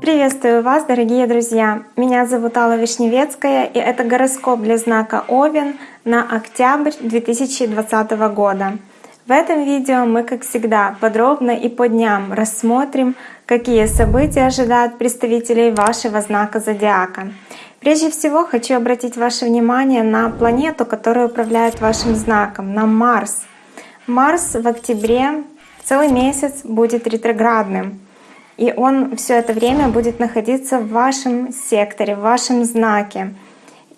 Приветствую вас, дорогие друзья! Меня зовут Алла Вишневецкая, и это гороскоп для знака Овен на октябрь 2020 года. В этом видео мы, как всегда, подробно и по дням рассмотрим, какие события ожидают представителей вашего знака зодиака. Прежде всего хочу обратить ваше внимание на планету, которая управляет вашим знаком, на Марс. Марс в октябре целый месяц будет ретроградным. И он все это время будет находиться в вашем секторе, в вашем знаке.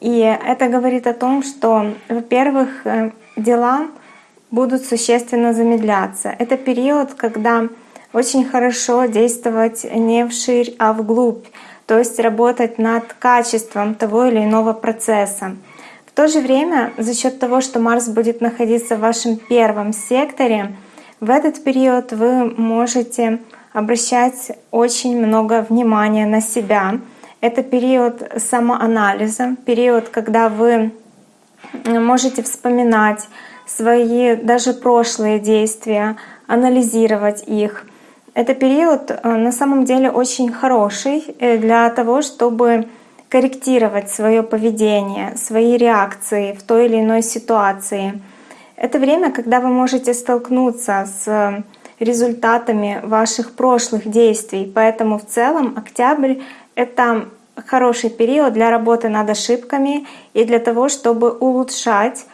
И это говорит о том, что, во-первых, э, дела будут существенно замедляться. Это период, когда очень хорошо действовать не вширь, а вглубь, то есть работать над качеством того или иного процесса. В то же время, за счет того, что Марс будет находиться в вашем первом секторе, в этот период вы можете обращать очень много внимания на себя. Это период самоанализа, период, когда вы можете вспоминать свои даже прошлые действия, анализировать их. Это период э, на самом деле очень хороший э, для того, чтобы корректировать свое поведение, свои реакции в той или иной ситуации. Это время, когда вы можете столкнуться с результатами ваших прошлых действий. Поэтому в целом октябрь — это хороший период для работы над ошибками и для того, чтобы улучшать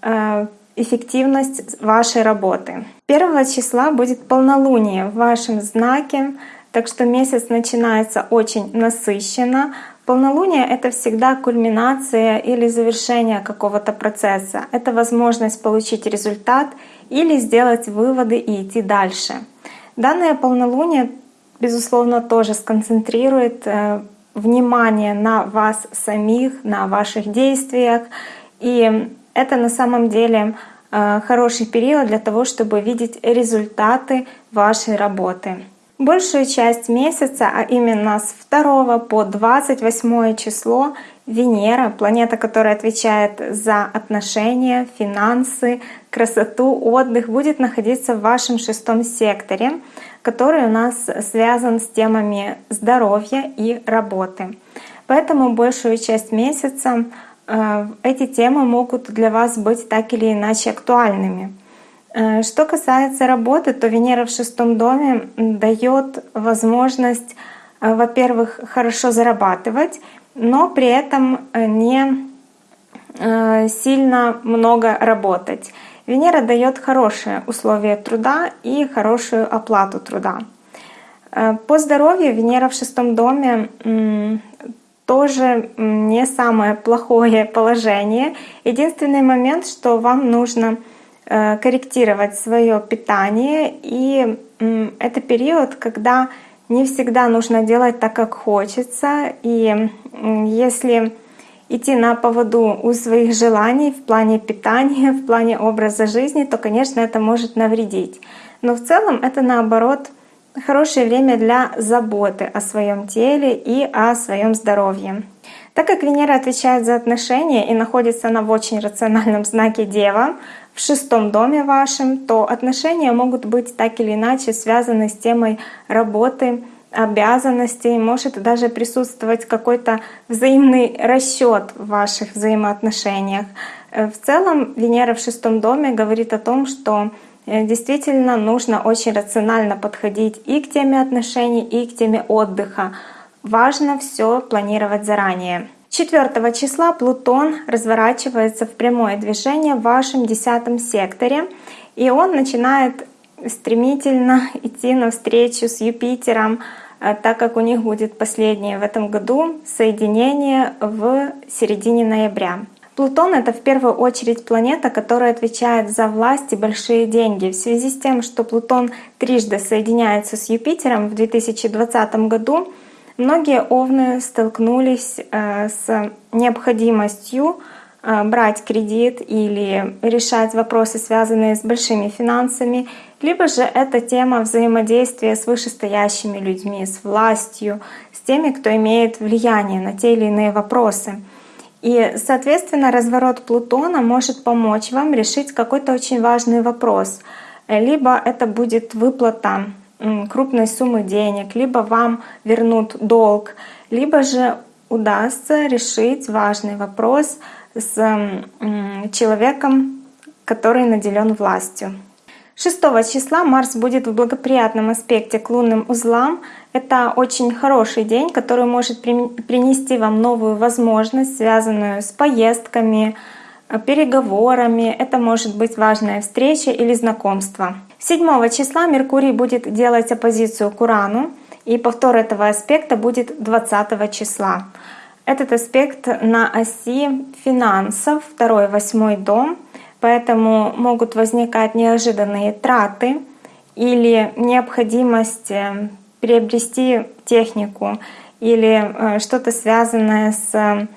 э, эффективность вашей работы. 1 числа будет полнолуние в вашем знаке, так что месяц начинается очень насыщенно. Полнолуние — это всегда кульминация или завершение какого-то процесса. Это возможность получить результат или сделать выводы и идти дальше. Данное полнолуние, безусловно, тоже сконцентрирует э, внимание на вас самих, на ваших действиях. И это на самом деле э, хороший период для того, чтобы видеть результаты вашей работы. Большую часть месяца, а именно с 2 по 28 число, Венера, планета, которая отвечает за отношения, финансы, красоту, отдых, будет находиться в вашем шестом секторе, который у нас связан с темами здоровья и работы. Поэтому большую часть месяца э, эти темы могут для вас быть так или иначе актуальными. Э, что касается работы, то Венера в шестом доме дает возможность, э, во-первых, хорошо зарабатывать, но при этом э, не сильно много работать. Венера дает хорошие условия труда и хорошую оплату труда. По здоровью Венера в шестом доме тоже не самое плохое положение. Единственный момент, что вам нужно корректировать свое питание. И это период, когда не всегда нужно делать так, как хочется. И если идти на поводу у своих желаний в плане питания, в плане образа жизни, то, конечно, это может навредить. Но в целом это наоборот хорошее время для заботы о своем теле и о своем здоровье. Так как Венера отвечает за отношения и находится она в очень рациональном знаке Дева, в шестом доме вашем, то отношения могут быть так или иначе связаны с темой работы, обязанностей, может даже присутствовать какой-то взаимный расчет в ваших взаимоотношениях. Э, в целом Венера в шестом доме говорит о том, что э, действительно нужно очень рационально подходить и к теме отношений, и к теме отдыха. Важно все планировать заранее. 4 числа Плутон разворачивается в прямое движение в вашем десятом секторе, и он начинает стремительно идти навстречу с Юпитером, э, так как у них будет последнее в этом году соединение в середине ноября. Плутон — это в первую очередь планета, которая отвечает за власть и большие деньги. В связи с тем, что Плутон трижды соединяется с Юпитером в 2020 году, Многие овны столкнулись э, с необходимостью э, брать кредит или решать вопросы, связанные с большими финансами, либо же это тема взаимодействия с вышестоящими людьми, с властью, с теми, кто имеет влияние на те или иные вопросы. И, соответственно, разворот Плутона может помочь вам решить какой-то очень важный вопрос. либо это будет выплата крупной суммы денег, либо вам вернут долг, либо же удастся решить важный вопрос с человеком, который наделен властью. 6 числа Марс будет в благоприятном аспекте к лунным узлам. Это очень хороший день, который может принести вам новую возможность, связанную с поездками, э, переговорами. Это может быть важная встреча или знакомство. 7 числа Меркурий будет делать оппозицию к Урану, и повтор этого аспекта будет 20 числа. Этот аспект на оси финансов, второй, восьмой дом, поэтому могут возникать неожиданные траты или необходимость э, приобрести технику или э, что-то связанное с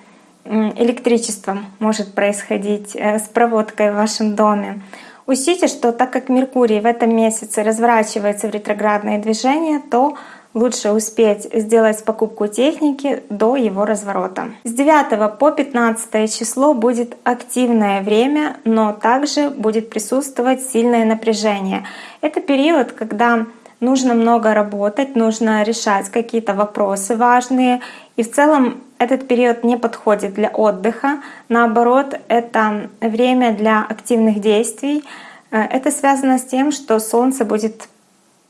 электричеством может происходить, э, с проводкой в вашем доме. Учтите, что так как Меркурий в этом месяце разворачивается в ретроградное движение, то лучше успеть сделать покупку техники до его разворота. С 9 по 15 число будет активное время, но также будет присутствовать сильное напряжение. Это период, когда нужно много работать, нужно решать какие-то вопросы важные. И в целом этот период не подходит для отдыха. Наоборот, это время для активных действий. Э, это связано с тем, что Солнце будет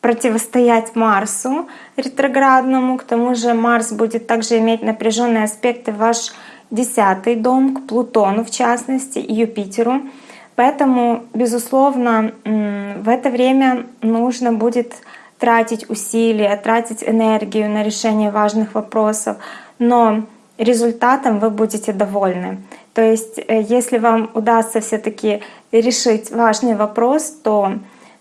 противостоять Марсу ретроградному. К тому же Марс будет также иметь напряженные аспекты в ваш десятый дом, к Плутону в частности и Юпитеру. Поэтому, безусловно, в это время нужно будет тратить усилия, тратить энергию на решение важных вопросов, но результатом вы будете довольны. То есть, э, если вам удастся все-таки решить важный вопрос, то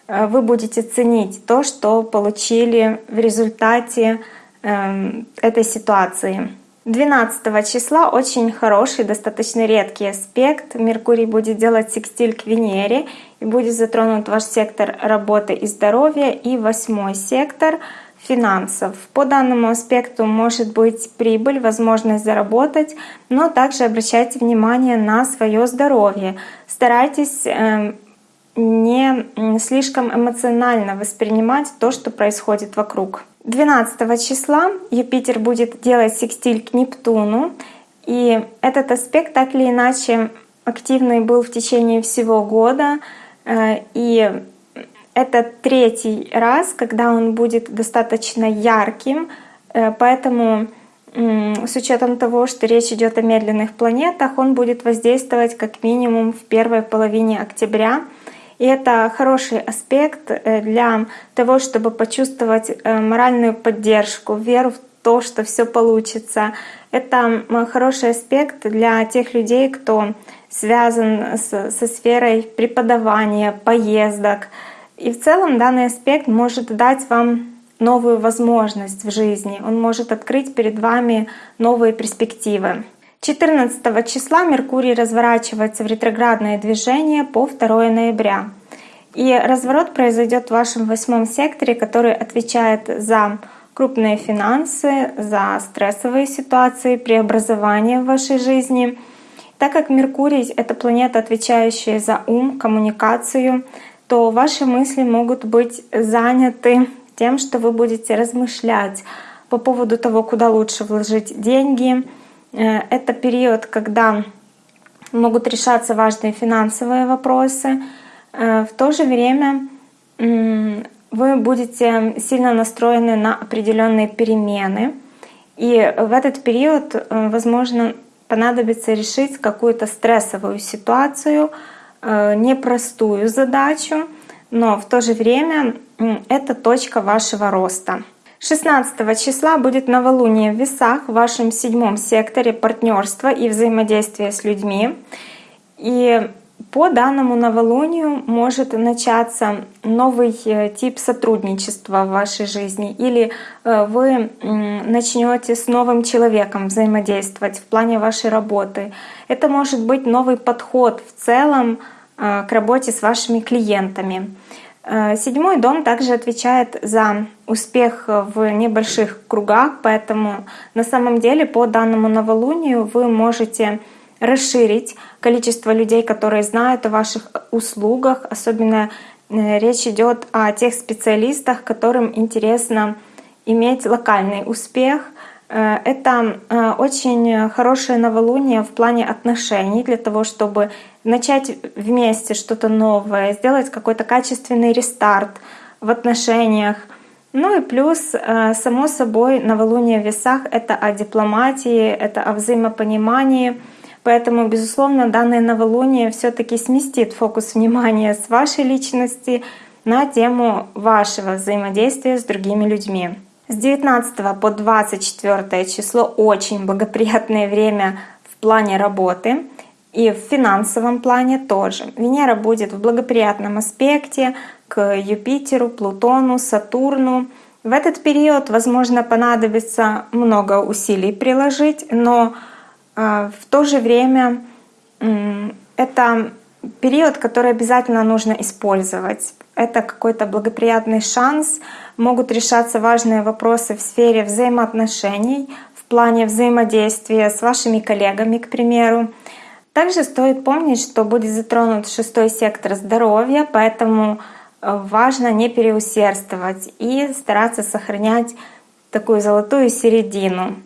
Э, вы будете ценить то, что получили в результате эм, этой ситуации. 12 числа очень хороший, достаточно редкий аспект. Меркурий будет делать секстиль к Венере будет затронут ваш сектор работы и здоровья и восьмой сектор финансов. По данному аспекту может быть прибыль, возможность заработать, но также обращайте внимание на свое здоровье. Старайтесь эм, не слишком эмоционально воспринимать то, что происходит вокруг. 12 числа Юпитер будет делать секстиль к Нептуну, и этот аспект так или иначе активный был в течение всего года, э, и это третий раз, когда он будет достаточно ярким, э, поэтому с учетом того, что речь идет о медленных планетах, он будет воздействовать как минимум в первой половине октября. И это хороший аспект э, для того, чтобы почувствовать э, моральную поддержку, веру в то, что все получится. Это хороший аспект для тех людей, кто связан с, со сферой преподавания, поездок. И в целом данный аспект может дать вам новую возможность в жизни. Он может открыть перед вами новые перспективы. 14 числа Меркурий разворачивается в ретроградное движение по 2 ноября. И разворот произойдет в вашем восьмом секторе, который отвечает за крупные финансы, за стрессовые ситуации, преобразования в вашей жизни. Так как Меркурий — это планета, отвечающая за ум, коммуникацию, то ваши мысли могут быть заняты тем, что вы будете размышлять по поводу того, куда лучше вложить деньги, Э, это период, когда могут решаться важные финансовые вопросы. Э, в то же время вы будете сильно настроены на определенные перемены. И в этот период, э, возможно, понадобится решить какую-то стрессовую ситуацию, непростую задачу, но в то же время это точка вашего роста. 16 числа будет новолуние в весах в вашем седьмом секторе партнерства и взаимодействия с людьми. И по данному новолунию может начаться новый э, тип сотрудничества в вашей жизни, или э, вы начнете с новым человеком взаимодействовать в плане вашей работы. Это может быть новый подход в целом э, к работе с вашими клиентами. Седьмой дом также отвечает за успех в небольших кругах, поэтому на самом деле по данному новолунию вы можете расширить количество людей, которые знают о ваших услугах. Особенно речь идет о тех специалистах, которым интересно иметь локальный успех. Это очень хорошее новолуние в плане отношений для того, чтобы начать вместе что-то новое, сделать какой-то качественный рестарт в отношениях. Ну и плюс, само собой, новолуние в весах — это о дипломатии, это о взаимопонимании — Поэтому, безусловно, данное новолуние все таки сместит фокус внимания с вашей личности на тему вашего взаимодействия с другими людьми. С 19 по 24 число очень благоприятное время в плане работы и в финансовом плане тоже. Венера будет в благоприятном аспекте к Юпитеру, Плутону, Сатурну. В этот период, возможно, понадобится много усилий приложить, но в то же время это период, который обязательно нужно использовать. Это какой-то благоприятный шанс, могут решаться важные вопросы в сфере взаимоотношений, в плане взаимодействия с вашими коллегами, к примеру. Также стоит помнить, что будет затронут шестой сектор здоровья, поэтому э, важно не переусердствовать и стараться сохранять такую золотую середину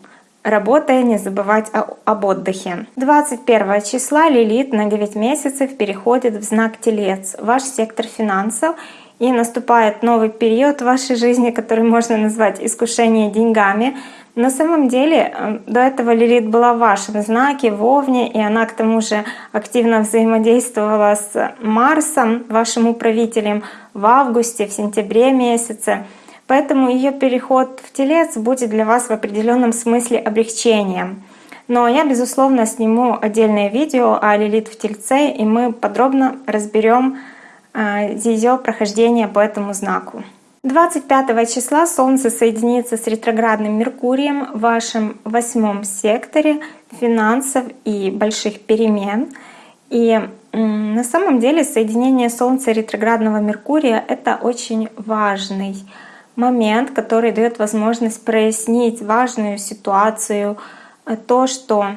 работая, не забывать о, об отдыхе. 21 числа Лилит на 9 месяцев переходит в знак Телец, ваш сектор финансов, и наступает новый период в вашей жизни, который можно назвать искушение деньгами. На самом деле э, до этого Лилит была в вашем знаке, в Овне, и она к тому же активно взаимодействовала с Марсом, вашим управителем, в августе, в сентябре месяце. Поэтому ее переход в телец будет для вас в определенном смысле облегчением. Но я, безусловно, сниму отдельное видео о Лилит в Тельце, и мы подробно разберем а, ее прохождение по этому знаку. 25 числа Солнце соединится с ретроградным Меркурием в вашем восьмом секторе финансов и больших перемен. И на самом деле соединение Солнца и ретроградного Меркурия — это очень важный момент, который дает возможность прояснить важную ситуацию, э, то, что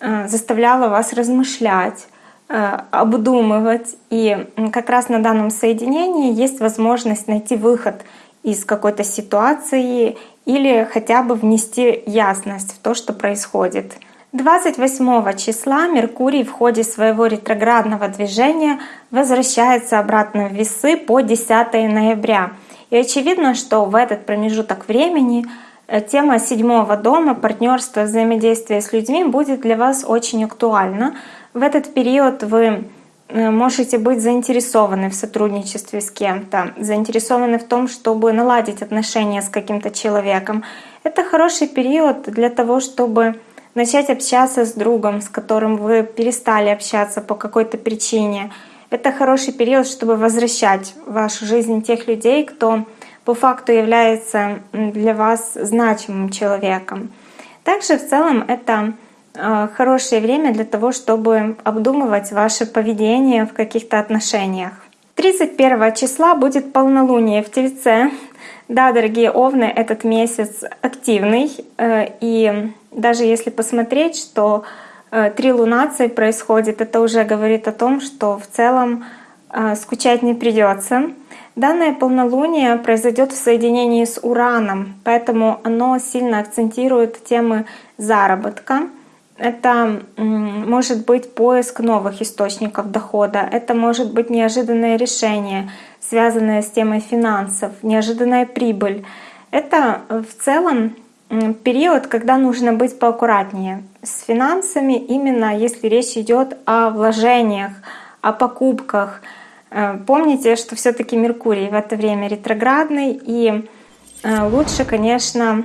э, заставляло вас размышлять, э, обдумывать. И как раз на данном соединении есть возможность найти выход из какой-то ситуации или хотя бы внести ясность в то, что происходит. 28 числа Меркурий в ходе своего ретроградного движения возвращается обратно в весы по 10 ноября — и очевидно, что в этот промежуток времени э, тема седьмого дома, партнерство, взаимодействие с людьми будет для вас очень актуальна. В этот период вы э, можете быть заинтересованы в сотрудничестве с кем-то, заинтересованы в том, чтобы наладить отношения с каким-то человеком. Это хороший период для того, чтобы начать общаться с другом, с которым вы перестали общаться по какой-то причине, это хороший период, чтобы возвращать в вашу жизнь тех людей, кто по факту является для вас значимым человеком. Также в целом это э, хорошее время для того, чтобы обдумывать ваше поведение в каких-то отношениях. 31 числа будет полнолуние в Тельце. Да, дорогие овны, этот месяц активный. Э, и даже если посмотреть, что Э, три лунации происходит, это уже говорит о том, что в целом э, скучать не придется. Данное полнолуние произойдет в соединении с Ураном, поэтому оно сильно акцентирует темы заработка. Это может быть поиск новых источников дохода, это может быть неожиданное решение, связанное с темой финансов, неожиданная прибыль. Это в целом период, когда нужно быть поаккуратнее с финансами, именно если речь идет о вложениях, о покупках. Э, помните, что все-таки Меркурий в это время ретроградный, и э, лучше, конечно,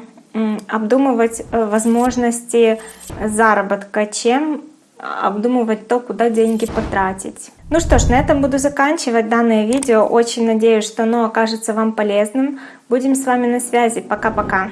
обдумывать э, возможности заработка, чем обдумывать то, куда деньги потратить. Ну что ж, на этом буду заканчивать данное видео. Очень надеюсь, что оно окажется вам полезным. Будем с вами на связи. Пока-пока.